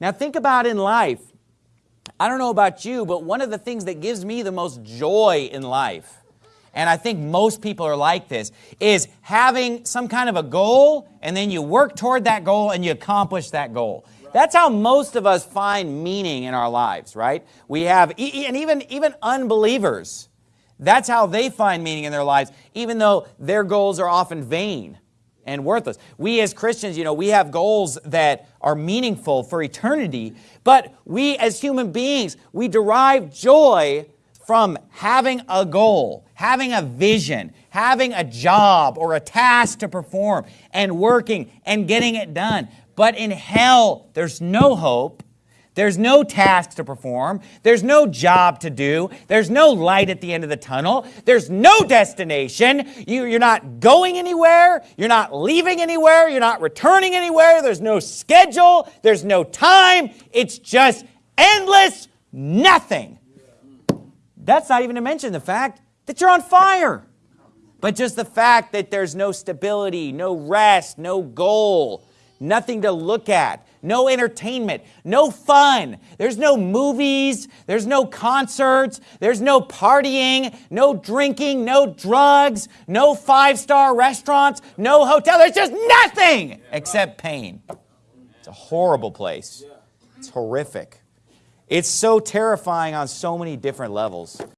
Now think about in life. I don't know about you, but one of the things that gives me the most joy in life, and I think most people are like this, is having some kind of a goal and then you work toward that goal and you accomplish that goal. That's how most of us find meaning in our lives, right? We have, and even, even unbelievers, that's how they find meaning in their lives, even though their goals are often vain and worthless. We as Christians, you know, we have goals that are meaningful for eternity, but we as human beings, we derive joy from having a goal, having a vision, having a job or a task to perform and working and getting it done. But in hell, there's no hope there's no task to perform. There's no job to do. There's no light at the end of the tunnel. There's no destination. You, you're not going anywhere. You're not leaving anywhere. You're not returning anywhere. There's no schedule. There's no time. It's just endless nothing. That's not even to mention the fact that you're on fire. But just the fact that there's no stability, no rest, no goal, nothing to look at, no entertainment, no fun. There's no movies, there's no concerts, there's no partying, no drinking, no drugs, no five-star restaurants, no hotel. There's just nothing except pain. It's a horrible place. It's horrific. It's so terrifying on so many different levels.